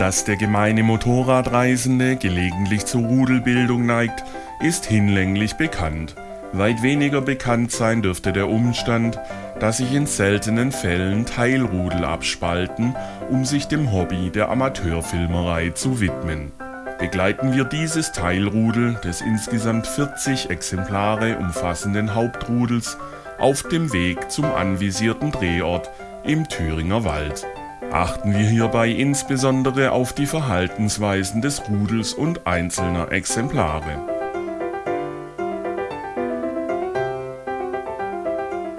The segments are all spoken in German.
Dass der gemeine Motorradreisende gelegentlich zur Rudelbildung neigt, ist hinlänglich bekannt. Weit weniger bekannt sein dürfte der Umstand, dass sich in seltenen Fällen Teilrudel abspalten, um sich dem Hobby der Amateurfilmerei zu widmen. Begleiten wir dieses Teilrudel des insgesamt 40 Exemplare umfassenden Hauptrudels auf dem Weg zum anvisierten Drehort im Thüringer Wald. Achten wir hierbei insbesondere auf die Verhaltensweisen des Rudels und einzelner Exemplare.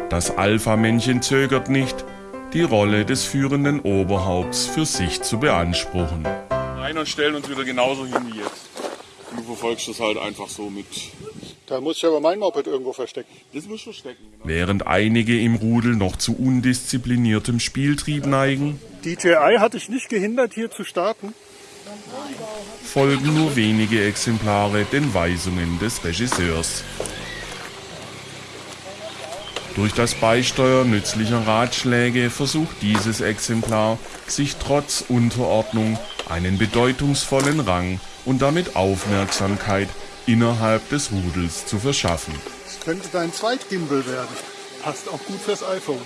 Das Alpha-Männchen zögert nicht, die Rolle des führenden Oberhaupts für sich zu beanspruchen. Rein und stellen uns wieder genauso hin wie jetzt. Du verfolgst das halt einfach so mit. Da muss ich aber mein Moped irgendwo verstecken. Das muss verstecken. Genau. Während einige im Rudel noch zu undiszipliniertem Spieltrieb neigen, DJI hatte ich nicht gehindert, hier zu starten. folgen nur wenige Exemplare den Weisungen des Regisseurs. Durch das Beisteuern nützlicher Ratschläge versucht dieses Exemplar, sich trotz Unterordnung einen bedeutungsvollen Rang und damit Aufmerksamkeit innerhalb des Rudels zu verschaffen. Das könnte dein Zweitgimbal werden. Passt auch gut fürs iPhone.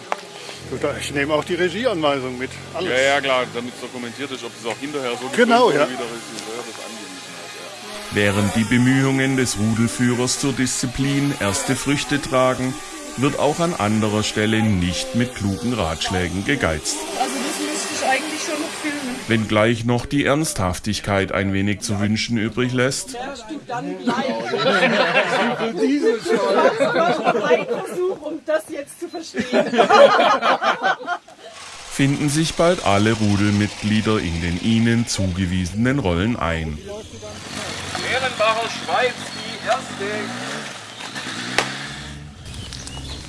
Ich nehme auch die Regieanweisung mit. Alles. Ja, ja, klar, damit es dokumentiert ist, ob es auch hinterher so Genau, ja. wie der Regisseur das angewiesen hat. Während die Bemühungen des Rudelführers zur Disziplin erste Früchte tragen, wird auch an anderer Stelle nicht mit klugen Ratschlägen gegeizt. Also das müsste ich eigentlich schon noch filmen. Wenngleich noch die Ernsthaftigkeit ein wenig zu wünschen übrig lässt, Dann bleibt ein Versuch, um das jetzt zu verstehen. finden sich bald alle Rudelmitglieder in den ihnen zugewiesenen Rollen ein. Ehrenbacher Schweiz, die erste.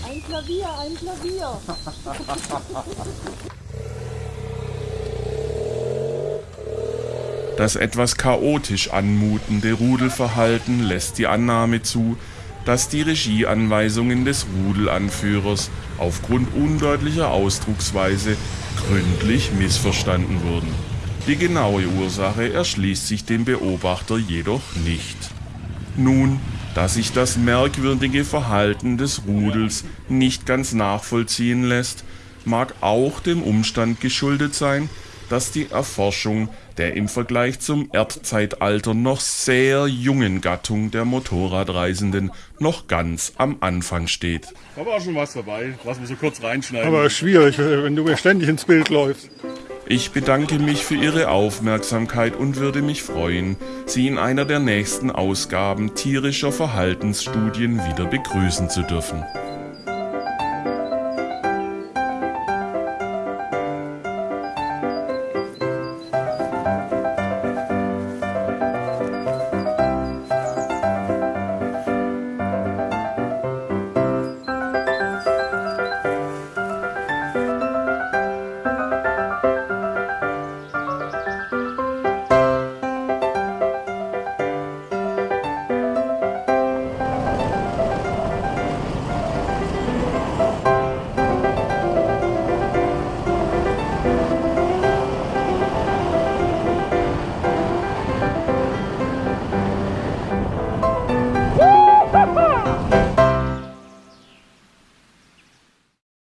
Ein Klavier, ein Klavier. Das etwas chaotisch anmutende Rudelverhalten lässt die Annahme zu, dass die Regieanweisungen des Rudelanführers aufgrund undeutlicher Ausdrucksweise gründlich missverstanden wurden. Die genaue Ursache erschließt sich dem Beobachter jedoch nicht. Nun, da sich das merkwürdige Verhalten des Rudels nicht ganz nachvollziehen lässt, mag auch dem Umstand geschuldet sein, dass die Erforschung der im Vergleich zum Erdzeitalter noch sehr jungen Gattung der Motorradreisenden noch ganz am Anfang steht. Aber auch schon was dabei, was wir so kurz reinschneiden. Aber schwierig, wenn du mir ständig ins Bild läufst. Ich bedanke mich für Ihre Aufmerksamkeit und würde mich freuen, Sie in einer der nächsten Ausgaben tierischer Verhaltensstudien wieder begrüßen zu dürfen.